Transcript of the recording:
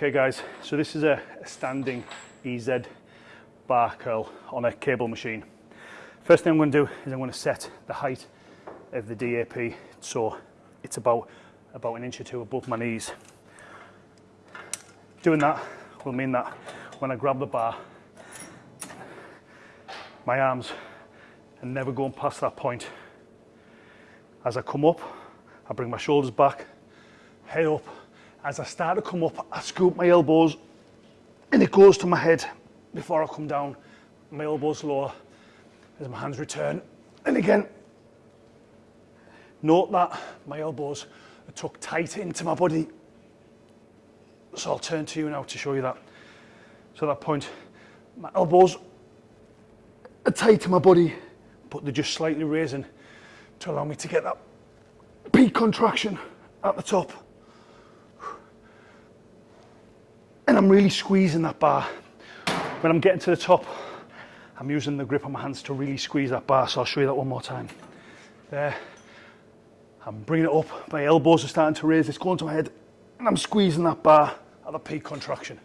Okay guys, so this is a, standing EZ bar curl on a cable machine. First thing I'm going to do is I'm going to set the height of the DAP so it's about about an inch or two above my knees. Doing that will mean that when I grab the bar, my arms are never going past that point. As I come up, I bring my shoulders back, head up, as I start to come up, I scoop my elbows and it goes to my head before I come down. My elbows lower as my hands return. And again, note that my elbows are tucked tight into my body. So I'll turn to you now to show you that. So at that point, my elbows are tight to my body, but they're just slightly raising to allow me to get that peak contraction at the top. I'm really squeezing that bar, when I'm getting to the top, I'm using the grip on my hands to really squeeze that bar. So I'll show you that one more time. There. I'm bringing it up. My elbows are starting to raise. It's going to my head. And I'm squeezing that bar at the peak contraction.